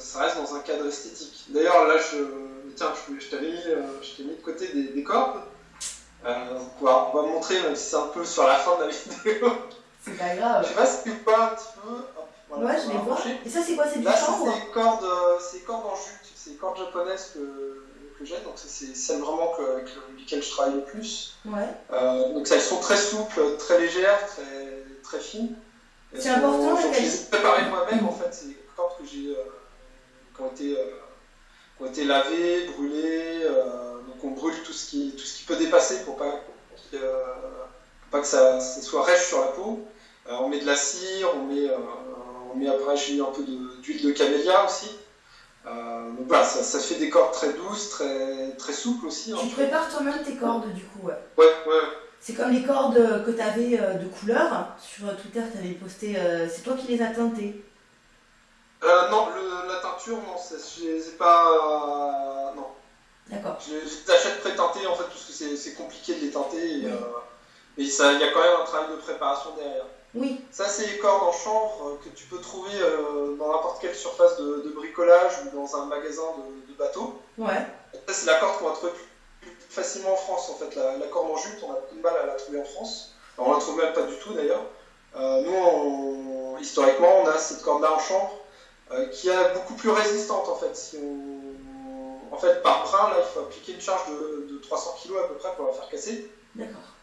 ça reste dans un cadre esthétique. D'ailleurs, là, je, tiens, je, t'avais mis, je t'ai mis de côté des, cordes. on, va, montrer, même si c'est un peu sur la fin de la vidéo. C'est pas grave. Je sais pas si tu vois un petit peu. ouais, je les vois. Et ça, c'est quoi? C'est du Là, c'est des cordes, c'est cordes en jute. C'est des cordes japonaises que, que j'ai. Donc, c'est celles vraiment que, avec lesquelles je travaille le plus. Ouais. Euh, donc, elles sont très souples, très légères, très, très fines. C'est important. Je les ai préparées moi-même, en fait. C'est des cordes que j'ai, euh, qui, ont été, euh, qui ont été lavées, brûlées. donc, on brûle tout ce qui, tout ce qui peut dépasser pour pas, pas que ça, ça, soit rêche sur la peau. on met de la cire, on met on met après, j'ai mis un peu d'huile de, camélia aussi. Euh, donc voilà, ça, fait des cordes très douces, très, très souples aussi. Hein. Tu prépares toi-même tes cordes du coup Ouais, ouais. ouais. C'est comme les cordes que tu avais euh, de couleur. Sur Twitter, tu avais posté. Euh, c'est toi qui les as teintées Non, la teinture, non, je les ai pas. non. D'accord. Je, les achète pré-teintées en fait, parce que c'est compliqué de les teinter. mais il y a quand même un travail de préparation derrière. Oui. Ça, c'est les cordes en chanvre euh, que tu peux trouver euh, dans n'importe quelle surface de, bricolage ou dans un magasin de, bateaux. Ouais. Ça, c'est la corde qu'on va trouver plus, facilement en France. En fait, la, corde en jute, on a beaucoup de mal à la trouver en France. Alors, on la trouve même pas du tout d'ailleurs. Euh, nous, historiquement, on a cette corde-là en chanvre qui est beaucoup plus résistante en fait. Si on... En fait, par brin, là, il faut appliquer une charge de, de 300 kg à peu près pour la faire casser.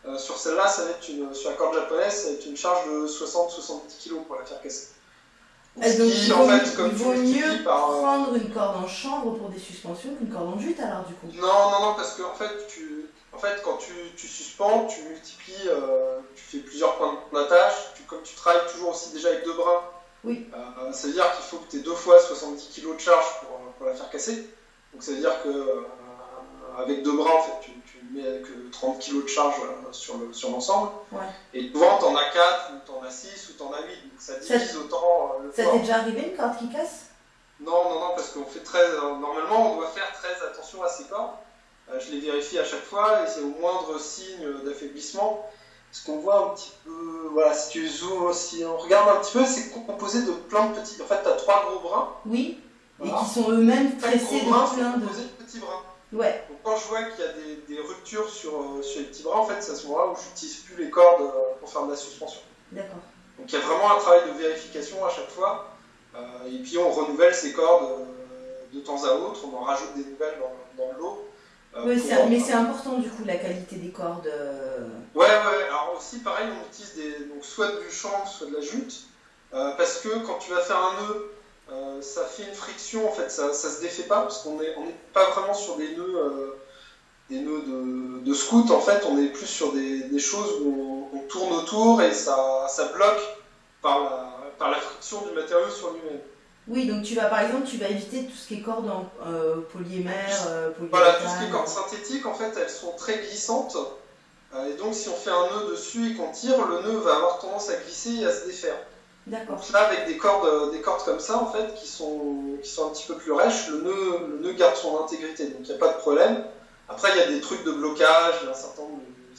Euh, sur celle-là, ça va être une, sur la corde japonaise, ça va être une charge de 60-70 kg pour la faire casser. Donc, il, vaut, mieux prendre une corde en chanvre pour des suspensions qu'une corde en jute alors du coup Non, non, non, parce que en fait, tu, en fait quand tu, tu suspends, tu multiplies, euh, tu fais plusieurs points d'attache, comme tu travailles toujours aussi déjà avec deux brins, oui. Euh, ça veut dire qu'il faut que tu aies deux fois 70 kg de charge pour, pour, la faire casser. Donc ça veut dire que avec deux bras, en fait, tu, mets que 30 kg de charge euh, sur l'ensemble. ouais. Et devant, t'en as 4, ou t'en as 6, ou t'en as 8. Donc ça divise autant euh, le Ça t'est déjà arrivé une corde qui casse? Non, non, non, parce qu'on fait très. Euh, normalement, on doit faire très attention à ces cordes. je les vérifie à chaque fois, et c'est au moindre signe d'affaiblissement. Ce qu'on voit un petit peu, voilà, si tu zoomes, si on regarde un petit peu, c'est composé de plein de petits. En fait, tu as trois gros brins. Oui, et qui sont eux-mêmes tressés de plein de. petits brins. Ouais. Donc quand je vois qu'il y a des, des ruptures sur, euh, sur, les petits bras, en fait, c'est à ce moment-là où j'utilise plus les cordes euh, pour faire de la suspension. D'accord. Donc il y a vraiment un travail de vérification à chaque fois. Euh, et puis on renouvelle ces cordes de temps à autre, on en rajoute des nouvelles dans, dans l'eau. Oui, mais c'est important du coup la qualité des cordes. Ouais, ouais. Alors aussi, pareil, on utilise des, donc, soit du chanvre, soit de la jute. parce que quand tu vas faire un nœud euh, ça fait une friction, en fait, ça, ça se défait pas, parce qu'on n'est on pas vraiment sur des nœuds, euh, des nœuds de, de, scout, en fait, on est plus sur des, des choses où on, tourne autour et ça, ça bloque par la, par la friction du matériau sur lui-même. Oui, donc tu vas par exemple, tu vas éviter tout ce qui est cordes en euh, polyémère, euh, Voilà, tout ce qui est cordes synthétiques, en fait, elles sont très glissantes. et donc, si on fait un nœud dessus et qu'on tire, le nœud va avoir tendance à glisser et à se défaire. D'accord. Là, avec des cordes, euh, des cordes comme ça, en fait, qui sont, qui sont un petit peu plus rêches, le nœud, le nœud garde son intégrité, donc il n'y a pas de problème. Après, il y a des trucs de blocage, il y a un certain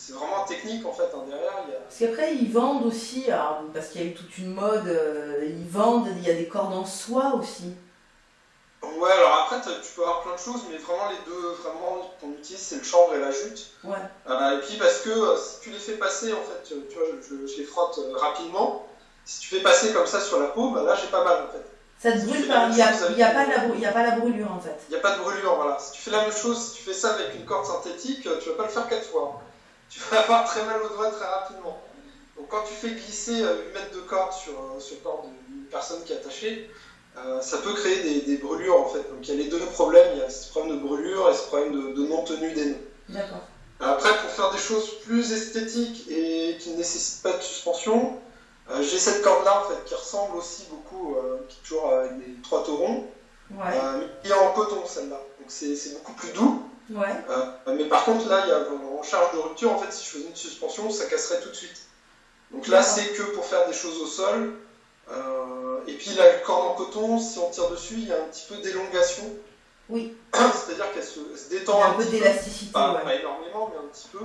C'est vraiment technique, en fait, hein, derrière. Il y a... Parce qu'après, ils vendent aussi, parce qu'il y a eu toute une mode, euh, ils vendent, il y a des cordes en soie aussi. Ouais, alors après, tu peux avoir plein de choses, mais vraiment, les deux vraiment qu'on utilise, c'est le chanvre et la jute. Ouais. Euh, et puis, parce que si tu les fais passer, en fait, tu vois, je, je les frotte rapidement, si tu fais passer comme ça sur la peau, bah là j'ai pas mal en fait. Ça te brûle pas, il n'y a, a, pas a, pas la brûlure en fait. Il n'y a pas de brûlure, voilà. Si tu fais la même chose, si tu fais ça avec une corde synthétique, tu vas pas le faire quatre fois. Tu vas avoir très mal au doigt très rapidement. Donc quand tu fais glisser 8 euh, mètres de corde sur, euh, sur le corps d'une personne qui est attachée, euh, ça peut créer des, des, brûlures en fait. Donc il y a les deux problèmes, il y a ce problème de brûlure et ce problème de, de non-tenue des nœuds. D'accord. Après, pour faire des choses plus esthétiques et qui ne nécessitent pas de suspension, euh, j'ai cette corde-là en fait qui ressemble aussi beaucoup, euh, qui est toujours avec des trois taurons, ouais. Mais qui est en coton celle-là. Donc c'est beaucoup plus doux. Ouais. mais par contre là, il y a en charge de rupture, en fait, si je faisais une suspension, ça casserait tout de suite. Donc là, c'est que pour faire des choses au sol. et puis la corde en coton, si on tire dessus, il y a un petit peu d'élongation. Oui. C'est-à-dire qu'elle se, détend un, un peu d'élasticité. Pas, pas, énormément, mais un petit peu.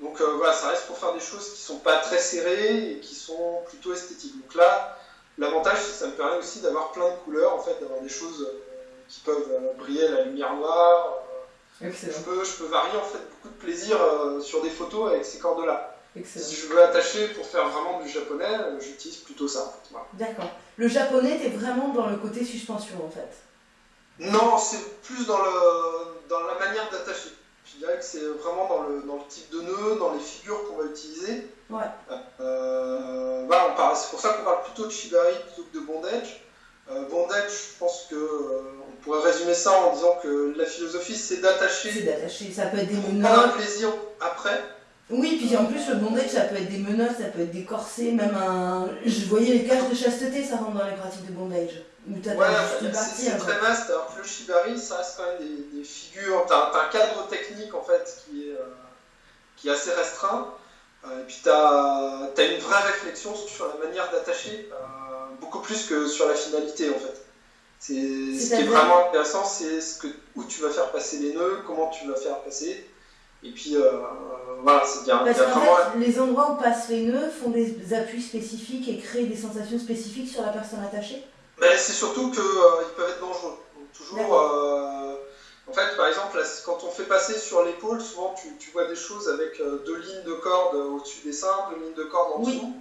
Donc euh, voilà, ça reste pour faire des choses qui sont pas très serrées et qui sont plutôt esthétiques. Donc là, l'avantage, c'est que ça me permet aussi d'avoir plein de couleurs, en fait, d'avoir des choses qui peuvent briller à la lumière noire. Je peux, je peux varier en fait beaucoup de plaisir sur des photos avec ces cordes-là. Si je veux attacher pour faire vraiment du japonais, j'utilise plutôt ça. D'accord. Le japonais, tu es vraiment dans le côté suspension en fait Non, c'est plus dans, le, dans la manière d'attacher. Je dirais que c'est vraiment dans le, dans le type de nœud, dans les figures qu'on va utiliser. Ouais. Euh, c'est pour ça qu'on parle plutôt de shibari plutôt que de bondage. Euh, bondage, je pense que euh, on pourrait résumer ça en disant que la philosophie c'est d'attacher. C'est d'attacher, ça peut être des menottes. un plaisir après. Oui, puis en plus, le bondage, ça peut être des menottes, ça peut être des corsets, même un. Je voyais les cages de chasteté, ça rentre dans les pratiques de bondage. ouais, c'est très vaste. Alors que le shibari, ça reste quand même des, figures. T'as as un cadre technique, en fait, qui est, euh, qui est assez restreint. Euh, et puis t'as as une vraie réflexion sur la manière d'attacher, euh, beaucoup plus que sur la finalité, en fait. Ce qui est vraiment intéressant, c'est ce que, où tu vas faire passer les nœuds, comment tu vas faire passer. Et puis, euh, voilà, c'est bien. Parce qu'en fait, les endroits où passent les nœuds font des appuis spécifiques et créent des sensations spécifiques sur la personne attachée C'est surtout qu'ils euh, peuvent être dangereux. toujours, euh, en fait, par exemple, quand on fait passer sur l'épaule, souvent tu, tu, vois des choses avec deux lignes de cordes au-dessus des seins, deux lignes de cordes en dessous.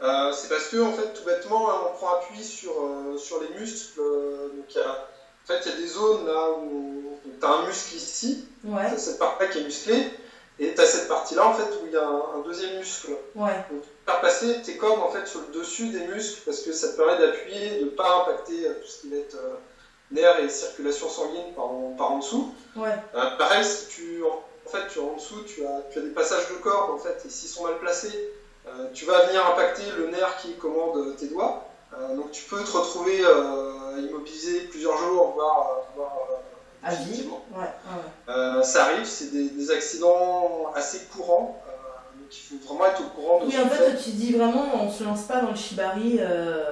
C'est parce que, en fait, tout bêtement, on prend appui sur, sur les muscles. donc, en fait, il y a des zones là où tu as un muscle ici, cette partie-là qui est musclée, et tu as cette partie-là en fait où il y a un, deuxième muscle. Ouais. Donc, faire passer tes cordes en fait sur le dessus des muscles parce que ça te permet d'appuyer, de ne pas impacter euh, tout ce qui va être euh, nerfs et circulation sanguine par en, par en dessous. Ouais. Euh, pareil, si tu en fait tu en dessous, tu as, tu as des passages de cordes en fait, et s'ils sont mal placés, tu vas venir impacter le nerf qui commande tes doigts. Euh, donc tu peux te retrouver euh, immobilisé plusieurs jours, voire, voire à vie. Ouais, ça arrive, c'est des, accidents assez courants. donc il faut vraiment être au courant de Oui, en fait, tu dis vraiment, on se lance pas dans le shibari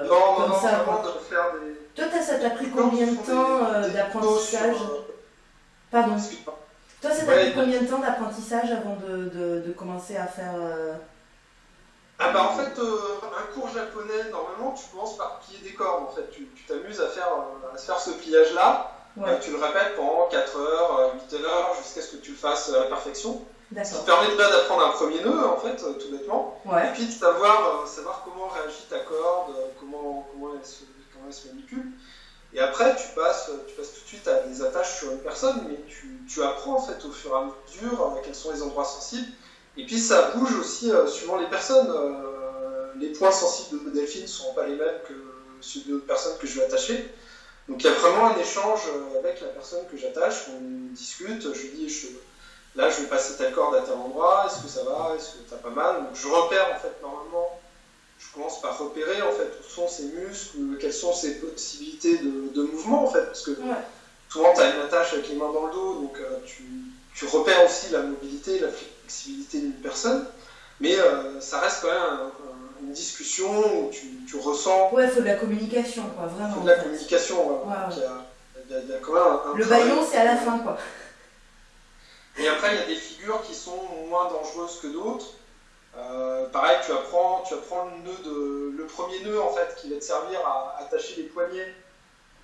non, comme non, ça. Non, de faire des... Toi, ça t'a pris combien de temps d'apprentissage Pardon. Toi, ça t'a pris combien de temps d'apprentissage avant de, de, de, commencer à faire ah bah en fait, euh, un cours japonais, normalement, tu commences par plier des cordes. En fait, tu t'amuses à faire, euh, à faire ce pliage-là. Euh, tu le répètes pendant 4 heures, 8 heures, jusqu'à ce que tu le fasses à la perfection. Ce qui te permet déjà d'apprendre un premier nœud, en fait, tout bêtement. Et puis de savoir, savoir comment réagit ta corde, comment, comment, elle se, comment elle se manipule. Et après, tu passes, tu passes tout de suite à des attaches sur une personne, mais tu, tu apprends en fait au fur et à mesure quels sont les endroits sensibles et puis ça bouge aussi euh, suivant les personnes. Euh, les points sensibles de Delphine ne sont pas les mêmes que ceux de personnes que je vais attacher. Donc il y a vraiment un échange euh, avec la personne que j'attache, on discute, je lui dis je, là je vais passer telle corde à tel endroit, est-ce que ça va, est-ce que t'as pas mal? Donc je repère en fait normalement, je commence par repérer en fait où sont ses muscles, quelles sont ses possibilités de, mouvement en fait, parce que souvent tu as une attache avec les mains dans le dos, donc tu, tu repères aussi la mobilité, la flexibilité flexibilité d'une personne, mais euh, ça reste quand même une discussion où tu, tu ressens. Ouais, il faut de la communication, quoi, vraiment. Il faut de la communication, Il, y a, quand même un, Le baillon, c'est à la fin, quoi. Et après, il y a des figures qui sont moins dangereuses que d'autres. Euh, pareil, tu apprends, tu apprends le nœud de, le premier nœud en fait qui va te servir à attacher les poignets.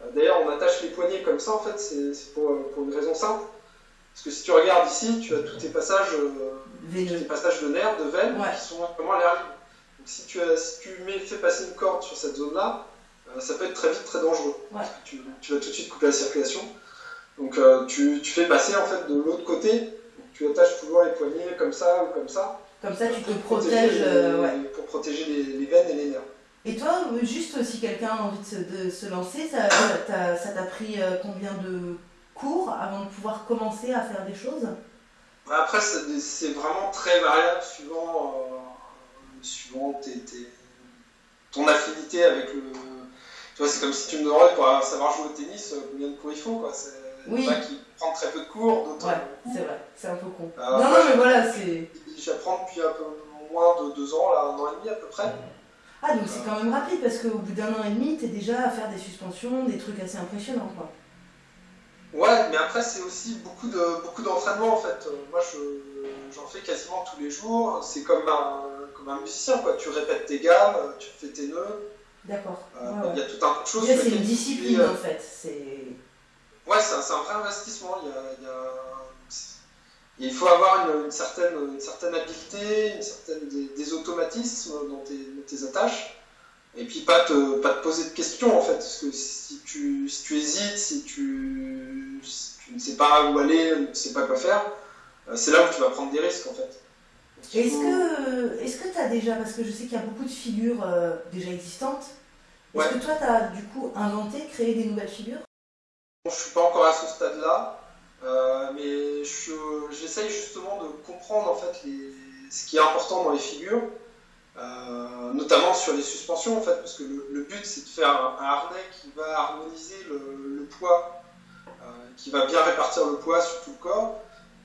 Euh, d'ailleurs, on attache les poignets comme ça en fait, c'est pour, pour, une raison simple. Parce que si tu regardes ici, tu as tous tes passages, euh, passages de nerfs, de veines, qui sont vraiment à l'air libre. Donc si tu, as, si tu mets, fais passer une corde sur cette zone-là, euh, ça peut être très vite très dangereux. tu, vas tout de suite couper la circulation. Donc euh, tu, tu, fais passer en fait de l'autre côté, tu attaches toujours les poignets comme ça ou comme ça. Comme ça, tu te protèges. ouais. Pour protéger les, veines et les nerfs. Et toi, juste si quelqu'un a envie de se, de se lancer, ça t'a pris combien de cours avant de pouvoir commencer à faire des choses Après, c'est vraiment très variable suivant, euh, suivant ton affinité avec le. Tu vois, c'est comme si tu me demandais pour savoir jouer au tennis euh, combien de cours il faut. Quoi. Oui. Qui prend très peu de cours, d'autres. Ouais, c'est vrai, c'est un peu con. Euh, non, non, mais voilà, c'est. J'apprends depuis un peu moins de deux ans, là, un an et demi à peu près. Ah, donc c'est quand même rapide parce qu'au bout d'un an et demi, tu es déjà à faire des suspensions, des trucs assez impressionnants, quoi. Ouais, mais après, c'est aussi beaucoup de beaucoup d'entraînement en fait. Euh, moi, j'en fais quasiment tous les jours. C'est comme un, comme un musicien, quoi. Tu répètes tes gammes, tu fais tes nœuds. D'accord. Il y a tout un tas de choses. C'est une discipline en fait. Ouais, c'est un, vrai investissement. Il, faut avoir une, certaine, une certaine habileté, une certaine, des, automatismes dans tes, attaches. Et puis pas te, pas te poser de questions en fait. Parce que si tu, si tu hésites, si tu, tu ne sais pas où aller, ne sais pas quoi faire, euh, c'est là où tu vas prendre des risques en fait. Est-ce que tu as déjà, parce que je sais qu'il y a beaucoup de figures euh, déjà existantes, est-ce que toi tu as du coup inventé, créé des nouvelles figures? Je ne suis pas encore à ce stade-là, euh, mais j'essaye justement de comprendre en fait ce qui est important dans les figures, notamment sur les suspensions en fait, parce que le, but c'est de faire un, harnais qui va harmoniser le poids, qui va bien répartir le poids sur tout le corps.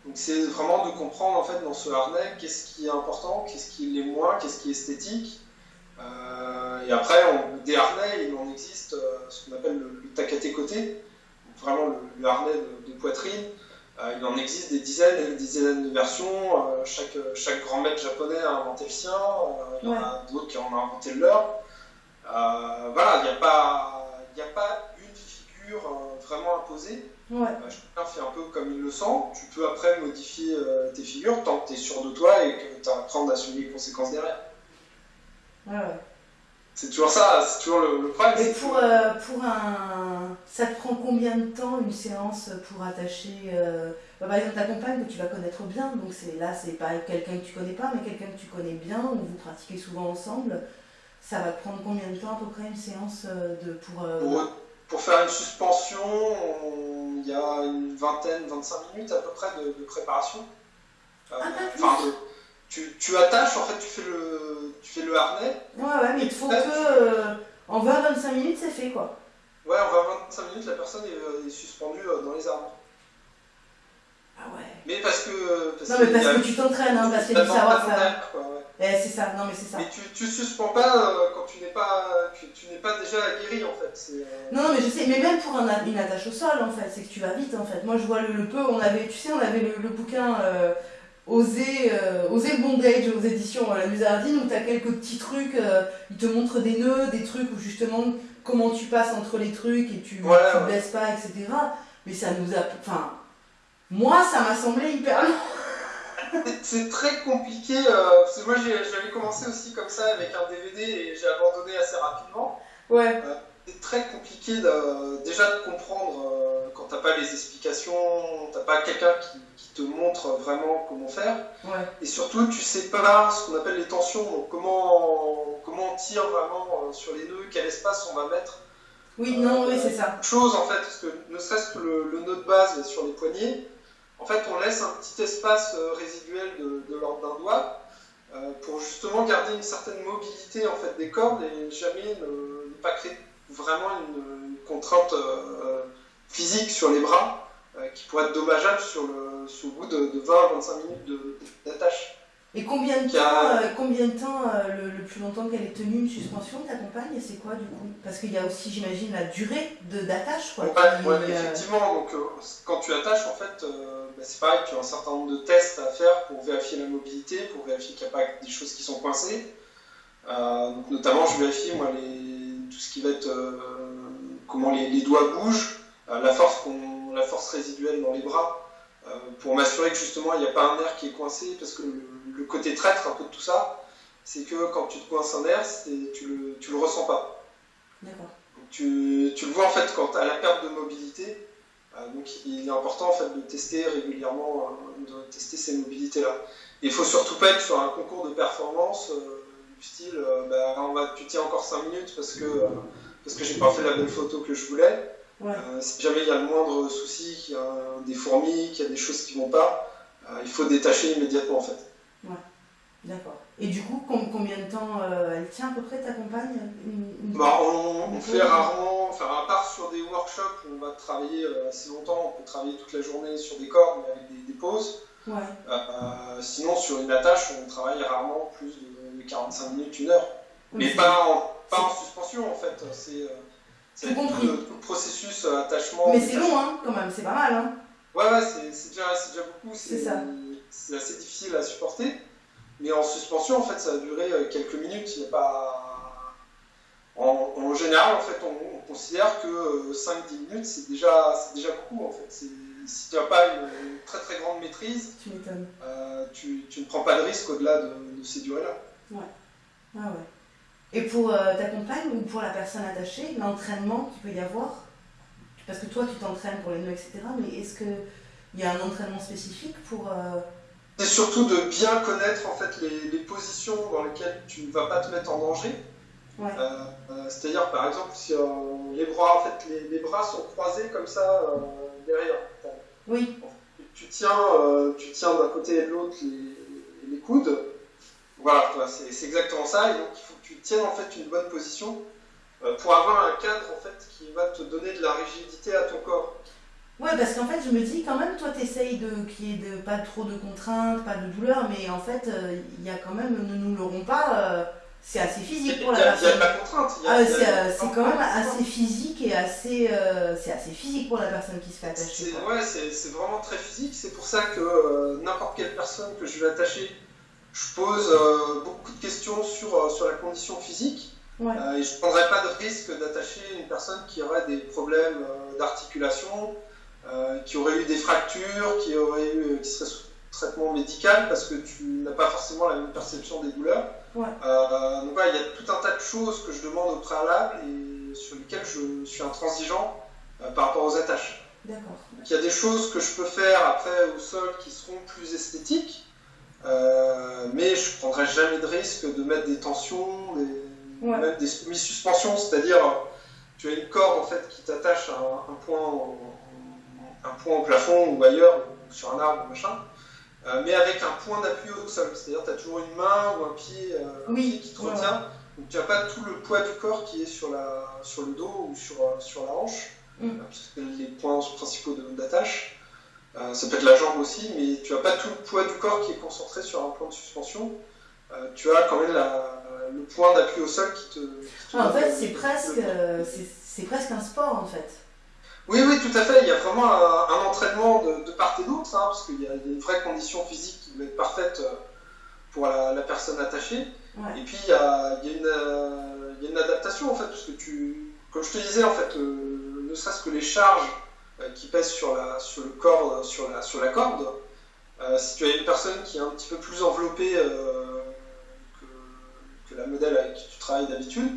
Donc c'est vraiment de comprendre en fait dans ce harnais qu'est-ce qui est important, qu'est-ce qui l'est moins, qu'est-ce qui est esthétique. Euh, et après, on, des harnais, il en existe euh, ce qu'on appelle le, le tacaté côté, vraiment le, harnais de, poitrine. Euh, il en existe des dizaines et des dizaines de versions. chaque, chaque grand maître japonais a inventé le sien, il y en a d'autres qui en ont inventé le leur. voilà, il n'y a, pas, a pas une figure vraiment imposée. Ouais. Euh, chacun fait un peu comme il le sent. Tu peux après modifier euh, tes figures tant que tu es sûr de toi et que tu apprends à assumer les conséquences derrière. Ouais, ouais. C'est toujours ça, c'est toujours le, problème. Et pour, euh, pour un. Ça te prend combien de temps une séance pour attacher. Bah, par exemple, ta compagne que tu vas connaître bien, donc c'est là, c'est pas quelqu'un que tu connais pas, mais quelqu'un que tu connais bien, ou vous pratiquez souvent ensemble. Ça va te prendre combien de temps à peu près une séance de, pour. Pour faire une suspension, il y a une vingtaine, 25 minutes à peu près de, préparation. Euh, ah, tu, tu, attaches, en fait, tu fais le, tu fais le harnais. Ouais, ouais, mais il faut que. Euh, en 20-25 minutes, c'est fait, quoi. Ouais, en 20-25 minutes, la personne est, est suspendue euh, dans les arbres. Ah ouais. Mais parce que. Parce non, mais parce que tu t'entraînes, hein, parce qu'il y a du savoir-faire. Eh, c'est ça, non mais c'est ça. Mais tu, tu suspends pas euh, quand tu n'es pas, tu, n'es pas déjà aguerri en fait. Euh, non, mais je sais, mais même pour un, une attache au sol en fait, c'est que tu vas vite en fait. Moi je vois le, peu, on avait, tu sais, on avait le, bouquin euh, Oser, Oser le bondage aux éditions La Musardine où tu as quelques petits trucs, ils te montrent des nœuds, des trucs où justement comment tu passes entre les trucs et tu ne blesses pas, etc. Mais ça nous a. Enfin, moi ça m'a semblé hyper long c'est très compliqué, euh, parce que moi j'avais commencé aussi comme ça avec un DVD et j'ai abandonné assez rapidement. Ouais. Euh, c'est très compliqué déjà de comprendre euh, quand t'as pas les explications, t'as pas quelqu'un qui, te montre vraiment comment faire. Ouais. Et surtout, tu sais pas ce qu'on appelle les tensions, donc comment, comment on tire vraiment sur les nœuds, quel espace on va mettre. Oui, non, oui, c'est ça. Chose en fait, parce que ne serait-ce que le, le nœud de base sur les poignets, en fait, on laisse un petit espace euh, résiduel de, l'ordre d'un doigt euh, pour justement garder une certaine mobilité en fait, des cordes et jamais ne, pas créer vraiment une, contrainte euh, physique sur les bras qui pourrait être dommageable sur le, sur bout de, 20-25 minutes d'attache. Et combien de temps, combien de temps le, plus longtemps qu'elle est tenue une suspension, ta compagne, c'est quoi du coup? Parce qu'il y a aussi, j'imagine, la durée d'attache. Ouais, effectivement, donc quand tu attaches, en fait, bah, c'est pareil, tu as un certain nombre de tests à faire pour vérifier la mobilité, pour vérifier qu'il n'y a pas des choses qui sont coincées. Euh, notamment, je vérifie moi, les, tout ce qui va être euh, comment les, doigts bougent, euh, la, force la force résiduelle dans les bras, pour m'assurer que justement il n'y a pas un nerf qui est coincé, parce que le, côté traître un peu de tout ça, c'est que quand tu te coinces un nerf, tu le, tu le ressens pas. Tu, tu, le vois en fait quand tu as la perte de mobilité, donc il est important en fait de tester régulièrement, euh, de tester ces mobilités-là. Il faut surtout pas être sur un concours de performance euh, du style bah, on va, tu tiens encore 5 minutes parce que, parce que j'ai pas fait la belle photo que je voulais. si jamais il y a le moindre souci, qu'il y a des fourmis, qu'il y a des choses qui vont pas, il faut détacher immédiatement en fait. D'accord. Et du coup, combien de temps euh, elle tient à peu près ta compagne bah, on, fait rarement, enfin, à part sur des workshops où on va travailler euh, assez longtemps, on peut travailler toute la journée sur des cordes mais avec des, pauses. Ouais. Euh, sinon, sur une attache, on travaille rarement plus de 45 minutes, une heure. Mais pas en, pas en suspension en fait. C'est le, processus attachement. Mais c'est long hein, quand même, c'est pas mal. Hein. Ouais, ouais, c'est déjà, déjà beaucoup. C'est ça. C'est assez difficile à supporter. Mais en suspension, en fait, ça a duré euh, quelques minutes. Il a pas. en, général, en fait, on, considère que 5-10 minutes, c'est déjà, déjà beaucoup. En fait. Si tu n'as pas une, très très grande maîtrise, tu, tu, tu, ne prends pas de risque au-delà de, ces durées-là. Ouais. Ah ouais. Et pour ta compagne ou pour la personne attachée, l'entraînement qu'il peut y avoir? Parce que toi, tu t'entraînes pour les nœuds, etc. Mais est-ce qu'il y a un entraînement spécifique pour c'est surtout de bien connaître en fait les, positions dans lesquelles tu ne vas pas te mettre en danger. Euh, euh, c'est-à-dire par exemple si euh, les bras en fait les, bras sont croisés comme ça derrière. Oui. Tu tiens, tu tiens d'un côté et de l'autre les, les, coudes. Voilà, c'est exactement ça. Et donc il faut que tu tiennes en fait une bonne position pour avoir un cadre en fait qui va te donner de la rigidité à ton corps. Ouais, parce qu'en fait, je me dis quand même, toi, tu essayes de qu'il n'y ait de, pas trop de contraintes, pas de douleur, mais en fait, euh, il y a quand même, ne nous l'aurons pas, euh, c'est assez physique pour la personne. Il y a de la contrainte. Ah, c'est quand même assez physique et assez, euh, c'est assez physique pour la personne qui se fait attacher. Ouais, c'est vraiment très physique. C'est pour ça que n'importe quelle personne que je vais attacher, je pose beaucoup de questions sur, sur la condition physique. Ouais. et je ne prendrais pas de risque d'attacher une personne qui aurait des problèmes d'articulation, euh, qui aurait eu des fractures, qui, aurait eu, qui serait sous traitement médical parce que tu n'as pas forcément la même perception des douleurs. Ouais. Euh, donc il y a tout un tas de choses que je demande au préalable et sur lesquelles je suis intransigeant euh, par rapport aux attaches. D'accord. il y a des choses que je peux faire après au sol qui seront plus esthétiques, mais je ne prendrai jamais de risque de mettre des tensions, des, même des semi-suspensions, c'est-à-dire tu as une corde en fait qui t'attache à un, point un point au plafond ou ailleurs, ou sur un arbre, machin, euh, mais avec un point d'appui au sol. C'est-à-dire tu as toujours une main ou un pied, euh, qui te retient. Donc tu n'as pas tout le poids du corps qui est sur, la, sur le dos ou sur, euh, sur la hanche, mm. parce que les points principaux d'attache. ça peut être la jambe aussi, mais tu n'as pas tout le poids du corps qui est concentré sur un point de suspension. tu as quand même le point d'appui au sol qui te. Ah, en fait, c'est presque, c'est presque un sport en fait. Oui, oui, tout à fait. Il y a vraiment un, entraînement de, part et d'autre, hein, parce qu'il y, a une vraie condition physique qui doit être parfaite euh, pour la, personne attachée. Et puis, il y, a, une, adaptation, en fait, parce que tu, comme je te disais, en fait, euh, ne serait-ce que les charges euh, qui pèsent sur, la, sur le corps, sur la, sur la corde, si tu as une personne qui est un petit peu plus enveloppée que, que, la modèle avec qui tu travailles d'habitude,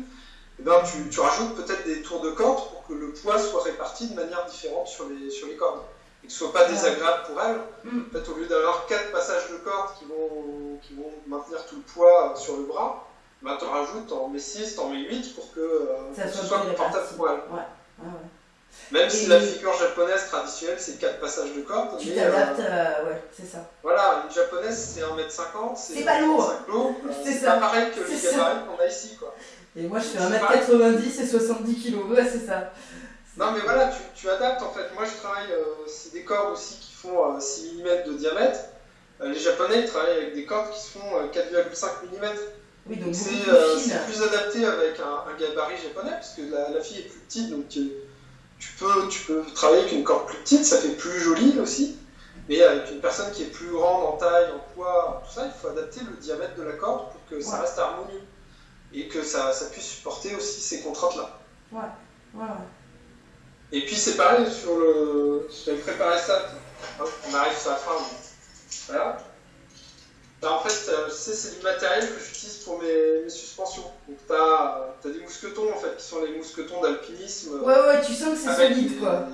eh ben, tu, rajoutes peut-être des tours de corde pour que le poids soit réparti de manière différente sur les, sur les cordes et que ce soit pas désagréable pour elle. Mm. En fait, au lieu d'avoir quatre passages de corde qui vont, qui vont maintenir tout le poids sur le bras, ben, tu en rajoutes, en mets 6, en mets 8 pour que euh, ce soit confortable pour elle. Même si la figure japonaise traditionnelle, c'est 4 passages de corde. Tu t'adaptes, euh, euh, ouais, c'est ça. Voilà, une japonaise, c'est 1m50. C'est pas lourd. c'est pas pareil que les gabarits qu'on a ici. Quoi. Et moi, je fais 1m90 et 70 kg. Ouais, c'est ça. Non, mais voilà, tu, tu, adaptes en fait. Moi, je travaille, euh, c'est des cordes aussi qui font 6 euh, mm de diamètre. Euh, les Japonais, ils travaillent avec des cordes qui se font 4,5 mm. Oui, donc c'est plus adapté avec un, gabarit japonais, parce que la, fille est plus petite, donc tu, peux, tu peux travailler avec une corde plus petite, ça fait plus joli aussi. Mais avec une personne qui est plus grande en taille, en poids, tout ça, il faut adapter le diamètre de la corde pour que ça reste harmonieux et que ça, ça puisse supporter aussi ces contraintes-là. Ouais, ouais, Et puis c'est pareil sur le. J'avais préparé ça, on arrive sur la fin. Voilà. Ben, en fait, euh, c'est du matériel que j'utilise pour mes, suspensions. Donc tu as, des mousquetons en fait, qui sont les mousquetons d'alpinisme. Ouais, ouais, tu sens que c'est solide quoi.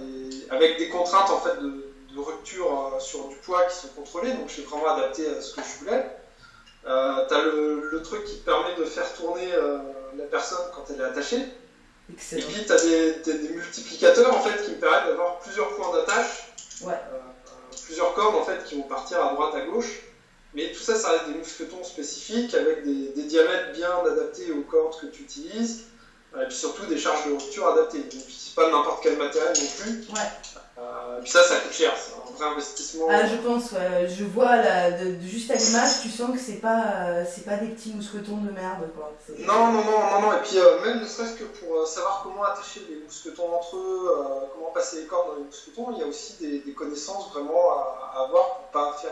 avec des contraintes en fait de, rupture euh, sur du poids qui sont contrôlées, donc j'ai vraiment adapté à ce que je voulais. Euh, tu as le, truc qui te permet de faire tourner euh, la personne quand elle est attachée. Et puis tu as des, multiplicateurs en fait, qui me permettent d'avoir plusieurs points d'attache, ouais. Euh, plusieurs cordes en fait, qui vont partir à droite, à gauche. Mais tout ça, ça reste des mousquetons spécifiques avec des, des diamètres bien adaptés aux cordes que tu utilises. Et puis surtout des charges de rupture adaptées. Donc c'est pas n'importe quel matériel non plus. Ouais. Euh, puis ça, ça coûte cher, un vrai investissement. Ah, je pense, ouais. Je vois, là, de, juste à l'image, tu sens que c'est pas, c'est pas des petits mousquetons de merde, quoi. Non, non, non, non, non. Et puis, euh, même ne serait-ce que pour euh, savoir comment attacher les mousquetons entre eux, comment passer les cordes dans les mousquetons, il y a aussi des, connaissances vraiment à, avoir pour pas faire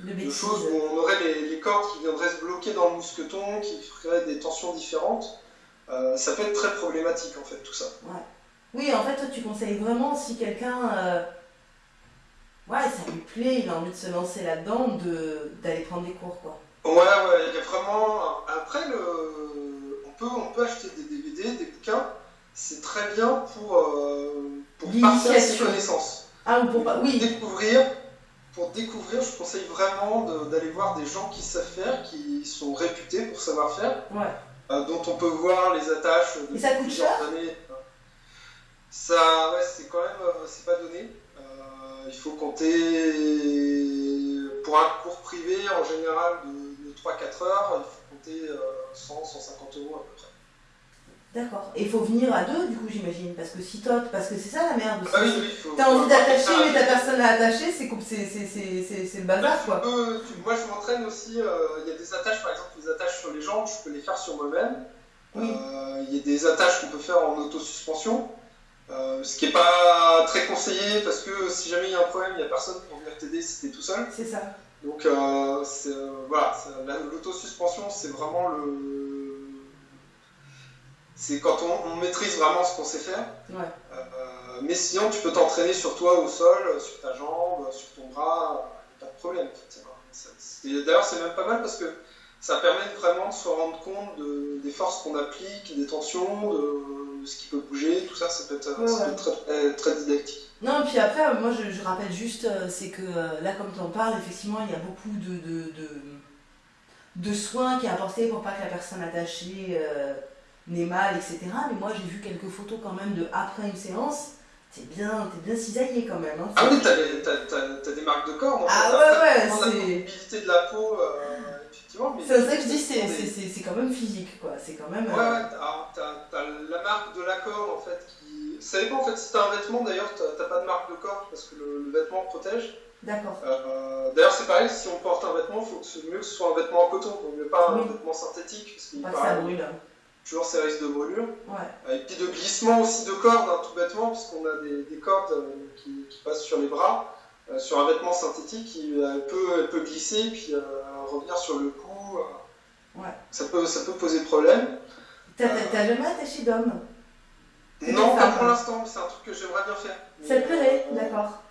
de, de, choses où on aurait les, les, cordes qui viendraient se bloquer dans le mousqueton, qui feraient des tensions différentes. ça peut être très problématique en fait tout ça. Oui, en fait, toi, tu conseilles vraiment si quelqu'un ouais, ça lui plaît, il a envie de se lancer là-dedans, d'aller prendre des cours, quoi. Ouais, ouais, il y a vraiment. Après, le... on, peut, on peut acheter des DVD, des bouquins, c'est très bien pour, euh, pour partager ses connaissances. Ah, ou pour pas. Oui. Découvrir, pour découvrir, je conseille vraiment d'aller voir des gens qui savent faire, qui sont réputés pour savoir faire, ouais. Euh, dont on peut voir les attaches de Et ça coûte cher? Ça, ouais, c'est quand même. Euh, c'est pas donné il faut compter pour un cours privé en général de, 3-4 heures, il faut compter 100-150 euh, euros à peu près. D'accord. Et il faut venir à deux, du coup, j'imagine. Parce que si toi, parce que c'est ça la merde. Ah oui, oui, T'as envie d'attacher, mais ta personne à attacher, c'est le bazar, quoi. moi, je m'entraîne aussi. Euh, il y a des attaches, par exemple, les attaches sur les jambes, je peux les faire sur moi-même. Euh, il y a des attaches qu'on peut faire en autosuspension. Euh, ce qui n'est pas très conseillé parce que si jamais il y a un problème, il n'y a personne pour venir t'aider si tu es tout seul. C'est ça. Donc euh, euh, voilà, l'autosuspension, c'est vraiment le. C'est quand on, maîtrise vraiment ce qu'on sait faire. mais sinon, tu peux t'entraîner sur toi au sol, sur ta jambe, sur ton bras, pas de problème. D'ailleurs, c'est même pas mal parce que ça permet vraiment de se rendre compte des forces qu'on applique, des tensions, de ce qui peut bouger, tout ça, ça peut être, Très, didactique. Non, et puis après, moi je, rappelle juste, euh, c'est que euh, là, comme tu en parles, effectivement, il y a beaucoup de, de, soins qui est apporté pour pas que la personne attachée euh, n'ait mal, etc. Mais moi, j'ai vu quelques photos quand même de après une séance. T'es bien, es bien cisaillé quand même. Hein. ah oui, t'as as, des marques de corps. ah ouais, ouais, c'est. La mobilité de la peau. C'est ça que je dis, c'est quand même physique, quoi. C'est quand même. Ouais, ouais, t'as la marque de la corde, en fait, qui. Ça dépend, en fait, si t'as un vêtement, d'ailleurs, t'as pas de marque de corde, parce que le, vêtement protège. D'accord. Euh, d'ailleurs, c'est pareil, si on porte un vêtement, il faut que ce mieux que ce soit un vêtement en coton, donc mieux pas un vêtement synthétique, parce qu'il paraît. Ça brûle. Toujours ces risques de brûlure. Ouais. Et puis de glissement aussi de cordes, hein, tout bêtement, puisqu'on a des, des cordes euh, qui, qui, passent sur les bras. Euh, sur un vêtement synthétique, il, peut, elle peut glisser, puis revenir sur le cou. Ouais. Ça, peut, ça peut poser problème. T'as jamais attaché d'homme Non, pas pour l'instant, c'est un truc que j'aimerais bien faire. Ça te plairait, euh, d'accord.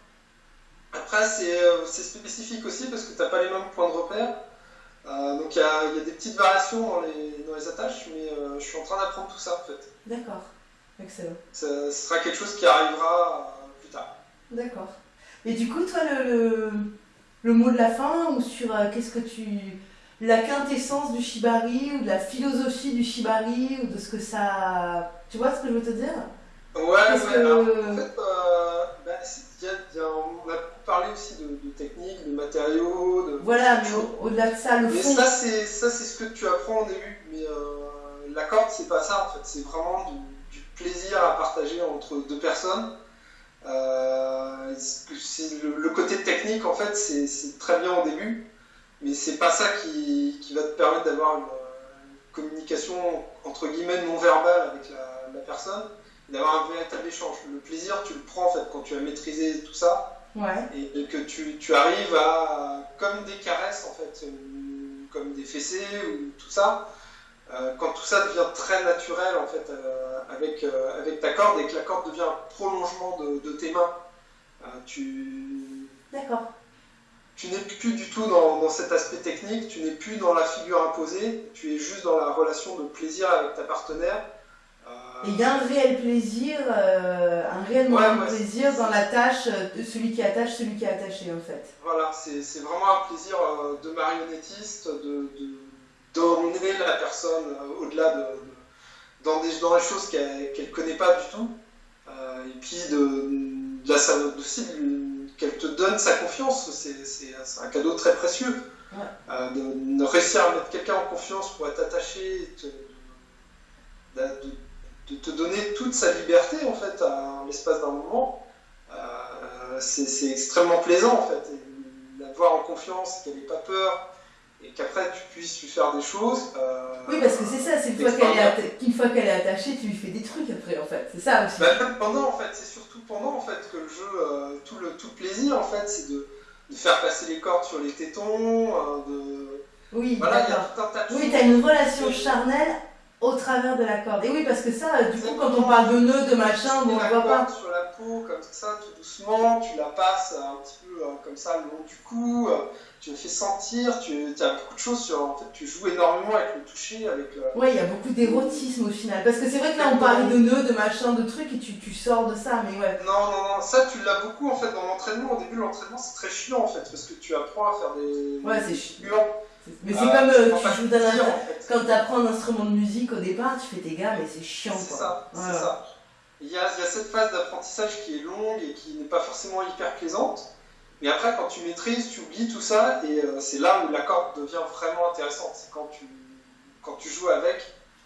Après, euh, c'est spécifique aussi parce que t'as pas les mêmes points de repère. Euh, donc il y, a, y a, des petites variations dans les, dans les attaches, mais je suis en train d'apprendre tout ça en fait. D'accord, excellent. Ça, ce sera quelque chose qui arrivera plus tard. D'accord. Et du coup, toi, le, le, le mot de la fin, ou sur qu'est-ce que tu la quintessence du shibari ou de la philosophie du shibari ou de ce que ça. Tu vois ce que je veux te dire? Ouais, ouais en fait, euh, bah, on a parlé aussi de, techniques, de matériaux. De, voilà, mais au-delà de ça, le mais ça, c'est ce que tu apprends au début. Mais euh, la corde, c'est pas ça en fait. C'est vraiment du, plaisir à partager entre deux personnes. Euh, le, le, côté technique, en fait, c'est très bien au début mais c'est pas ça qui, qui, va te permettre d'avoir une, communication entre guillemets non verbale avec la, personne, d'avoir un véritable échange. Le plaisir, tu le prends en fait quand tu as maîtrisé tout ça, et, que tu, tu, arrives à, comme des caresses en fait, comme des fessées ou tout ça. Euh, quand tout ça devient très naturel en fait euh, avec, euh, avec ta corde et que la corde devient un prolongement de, de tes mains, tu. D'accord tu n'es plus du tout dans, cet aspect technique, tu n'es plus dans la figure imposée, tu es juste dans la relation de plaisir avec ta partenaire. il y a un réel plaisir, euh, un réel moment de plaisir dans la tâche de celui qui attache, celui qui est attaché en fait. Voilà, c'est vraiment un plaisir euh, de marionnettiste, d'emmener de, la personne euh, au-delà de, dans, des, dans des choses qu'elle ne connaît pas du tout. et puis de, de, la, aussi qu'elle te donne sa confiance. C'est un cadeau très précieux. Euh, de, réussir à mettre quelqu'un en confiance pour être attaché, de, te donner toute sa liberté en fait à l'espace d'un moment, euh, c'est extrêmement plaisant en fait. L'avoir en confiance, qu'elle n'ait pas peur, et qu'après tu puisses lui faire des choses. Euh, oui, parce que c'est ça, c'est une fois qu'elle est, fois qu'elle est attachée, tu lui fais des trucs après en fait, c'est ça aussi. Bah, pendant en fait, c'est surtout pendant en fait que le jeu, euh, tout, le, tout plaisir en fait, c'est de, de, faire passer les cordes sur les tétons, euh, de. Oui, voilà, d'accord. Oui, t'as une relation charnelle au travers de la corde. Et oui, parce que ça, du coup, quand on parle de nœud, de machin, on ne voit pas. sur peau, comme ça, tout doucement, tu la passes un petit peu euh, comme ça le long du cou, euh, tu le fais sentir, tu as beaucoup de choses sur. En fait, tu joues énormément avec le toucher, avec le. Ouais, il y a beaucoup d'érotisme au final. Parce que c'est vrai que là, on parlait de nœuds, de machin, de trucs, et tu, tu sors de ça, mais ouais. Non, non, non, ça, tu l'as beaucoup en fait dans l'entraînement. Au début, l'entraînement, c'est très chiant en fait, parce que tu apprends à faire des. Ouais, c'est chiant. Mais c'est comme euh, tu joues d'un quand tu apprends un instrument de musique au départ, tu fais tes gars, mais c'est chiant. C'est ça, c'est ça. Il y, a, il y a cette phase d'apprentissage qui est longue et qui n'est pas forcément hyper plaisante. Mais après, quand tu maîtrises, tu oublies tout ça et euh, c'est là où la corde devient vraiment intéressante. C'est quand tu, quand tu joues avec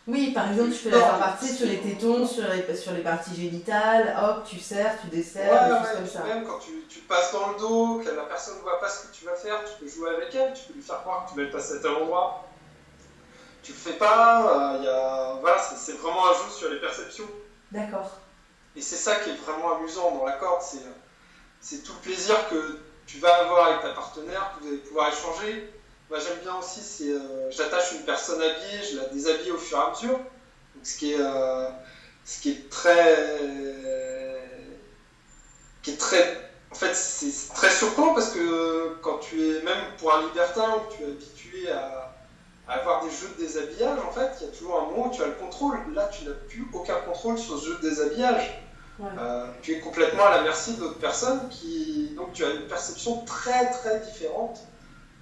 oui, par exemple, tu fais la partie sur les tétons, sur les, sur les parties génitales, hop, tu serres, tu desserres, ouais, des choses comme ça. Même quand tu, tu, passes dans le dos, que la personne ne voit pas ce que tu vas faire, tu peux jouer avec elle, tu peux lui faire croire que tu vas le passer à tel endroit. Tu le fais pas, euh, y a... voilà, c'est vraiment un jeu sur les perceptions. D'accord. Et c'est ça qui est vraiment amusant dans la corde, c'est tout le plaisir que tu vas avoir avec ta partenaire, que vous allez pouvoir échanger moi j'aime bien aussi, euh, j'attache une personne habillée, je la déshabille au fur et à mesure. Donc, ce qui est, euh, ce qui est très, qui est très, en fait c'est très surprenant parce que quand tu es même pour un libertin où tu es habitué à, avoir des jeux de déshabillage, en fait, il y a toujours un moment où tu as le contrôle. Là, tu n'as plus aucun contrôle sur ce jeu de déshabillage. Euh, tu es complètement à la merci d'autres personnes qui, donc tu as une perception très très différente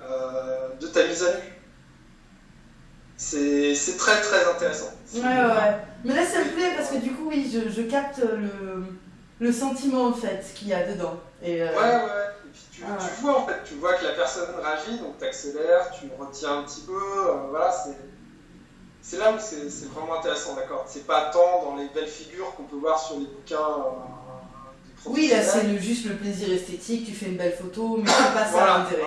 euh, de ta mise à nu. C'est très très intéressant. Ouais, ouais, Mais là, ça me plaît parce que du coup, oui, je, je capte le, le, sentiment en fait qu'il y a dedans. Et, euh, Ouais, ouais. Et puis tu, ah, tu, vois en fait, tu vois que la personne réagit, donc tu accélères, tu retiens un petit peu. Voilà, c'est là où c'est vraiment intéressant, d'accord. C'est pas tant dans les belles figures qu'on peut voir sur les bouquins. oui, là c'est juste le plaisir esthétique, tu fais une belle photo, mais c'est pas ça l'intérêt.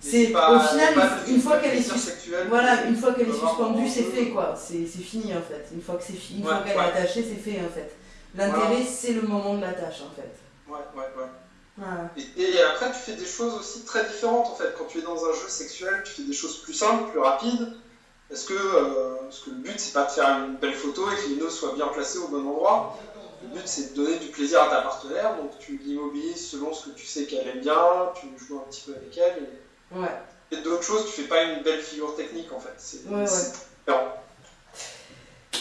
C'est au final une, fois qu'elle est voilà une fois qu'elle est suspendue c'est fait quoi. C'est fini en fait. Une fois que c'est fini une fois qu'elle est attachée c'est fait en fait. L'intérêt c'est le moment de la tâche en fait. Ouais ouais ouais. Et, après tu fais des choses aussi très différentes en fait. Quand tu es dans un jeu sexuel tu fais des choses plus simples plus rapides parce que, euh, parce que le but c'est pas de faire une belle photo et que les nœuds soient bien placés au bon endroit le but c'est de donner du plaisir à ta partenaire donc tu l'immobilises selon ce que tu sais qu'elle aime bien tu joues un petit peu avec elle et Ouais. Et d'autres choses, tu fais pas une belle figure technique en fait. C'est ouais,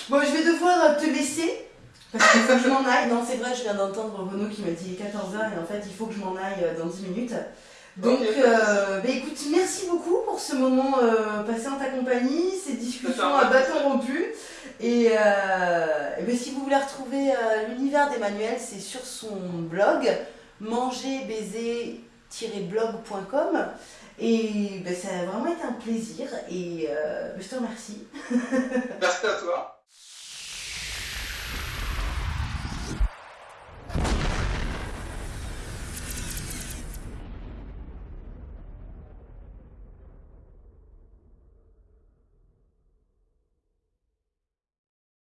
Bon, je vais devoir te laisser. Parce qu'il faut que je m'en aille. Non, c'est vrai, je viens d'entendre Renaud qui m'a dit 14h et en fait, il faut que je m'en aille euh, dans 10 minutes. Donc, euh, bah, écoute, merci beaucoup pour ce moment euh, passé en ta compagnie, ces discussions à bâton rompu. Et, euh, bah, si vous voulez retrouver l'univers d'Emmanuel, c'est sur son blog manger, baiser blog.com et ben, ça a vraiment été un plaisir et je te remercie. Merci à toi.